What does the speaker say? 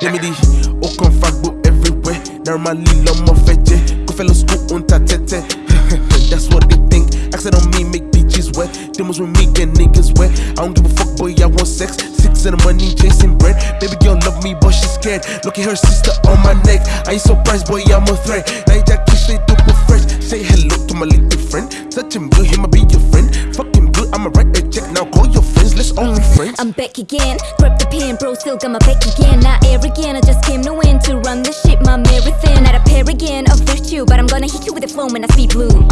Gemini, aucun fuckboy everywhere. Normally, l'homme en fait, go fellow school on ta tête. That's what they think. Accent on me, make bitches wet. Demos with me, get niggas wet. I don't give a fuck, boy, I want sex. Six and the money, chasing bread. Baby girl love me, but she's scared. Look at her sister on my neck. I ain't surprised, boy, I'm a threat. Now you just kiss it super fresh. Say hello to my little friend. Touch him good, he might be your friend. Fuck your friends. I'm back again. Grab the pen, bro, still got my back again. Not air again, I just came to win to run this shit, my marathon. Not a paragon of virtue, but I'm gonna hit you with a flow when I speed blue. Uh.